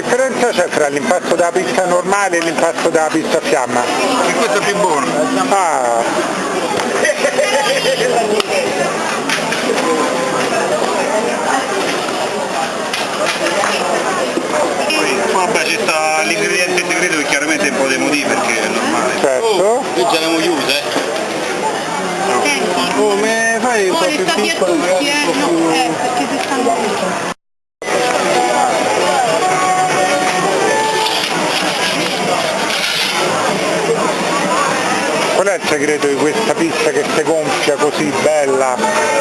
c'è fra l'impasto della pizza normale e l'impasto della pizza a fiamma? E questo è più buono. Ah, Poi vabbè ci sta l'ingrediente segreto che chiaramente un po' di motivi perché è normale. certo. Qui già l'abbiamo chiusa, eh. Come fai un po' più a piccola segreto di questa pizza che si gonfia così bella?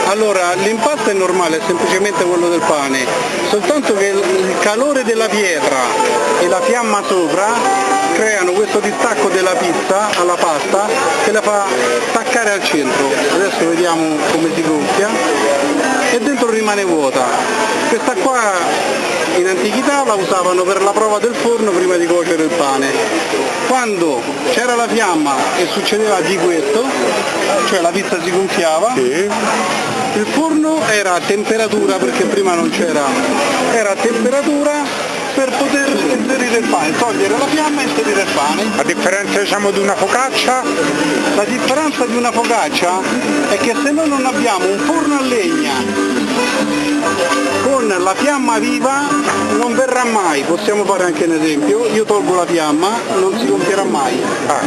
Allora, l'impasto è normale, è semplicemente quello del pane, soltanto che il calore della pietra e la fiamma sopra creano questo distacco della pizza alla pasta che la fa staccare al centro. Adesso vediamo come si gonfia e dentro rimane vuota. Questa qua in antichità la usavano per la prova del forno prima di cuocere il pane. Quando c'era la fiamma e succedeva di questo, cioè la pizza si gonfiava, Sì. il forno era a temperatura, perché prima non c'era, era a temperatura per poter inserire il pane, togliere la fiamma e inserire il pane. A differenza diciamo di una focaccia, La differenza di una focaccia è che se noi non abbiamo un forno a legna con la fiamma viva non verrà mai, possiamo fare anche un esempio, io tolgo la fiamma, non si gonfierà mai. ah,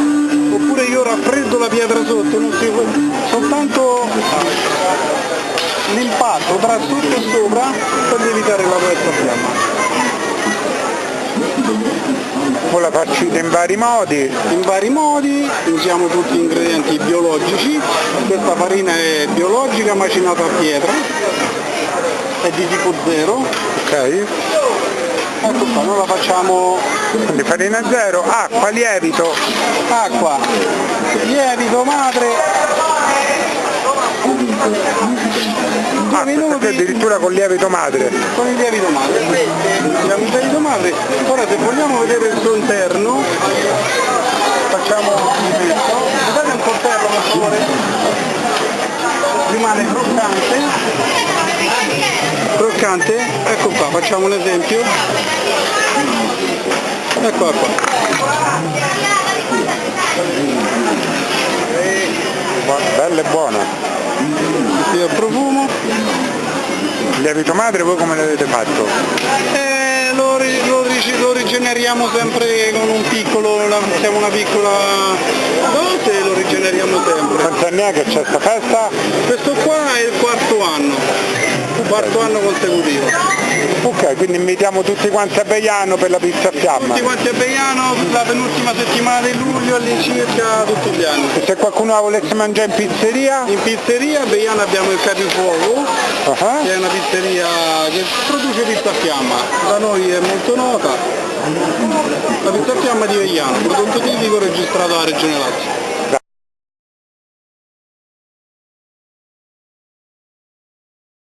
Oppure io raffreddo la pietra sotto, non si... soltanto l'impatto tra sotto e sopra per evitare la questa fiamma. voi la farcite in vari modi, in vari modi, usiamo tutti gli ingredienti biologici, questa farina è biologica macinata a pietra, è di tipo 0, ok? ecco qua, noi la facciamo Quindi farina zero, acqua, lievito, acqua, lievito, madre, ah, minuti. addirittura con lievito madre. con il lievito madre. Abbiamo il lievito madre, ora se vogliamo vedere il suo interno, facciamo mezzo, date un coltello per favore, rimane croccante, croccante, ecco qua, facciamo un esempio, ecco qua, Bu- Bella e buona. il profumo, lievito madre voi come l'avete fatto? e lo, lo lo rigeneriamo sempre con un piccolo, la- siamo una piccola dose e lo rigeneriamo sempre. Quanti anni è che c'è sta festa? Questo qua è il quarto anno, quarto anno consecutivo. Ok, quindi invitiamo tutti quanti a Beiano per la pizza a fiamma. Tutti quanti a Beiano, la penultima settimana di luglio all'incirca tutti gli anni. E se qualcuno la volesse mangiare in pizzeria? In pizzeria a Beiano abbiamo il Capifuoco, Ah, che è una pizzeria che produce pizza a fiamma. Da noi è molto nota. La pizza a fiamma di Beiano, prodotto tipico registrato alla Regione Lazio.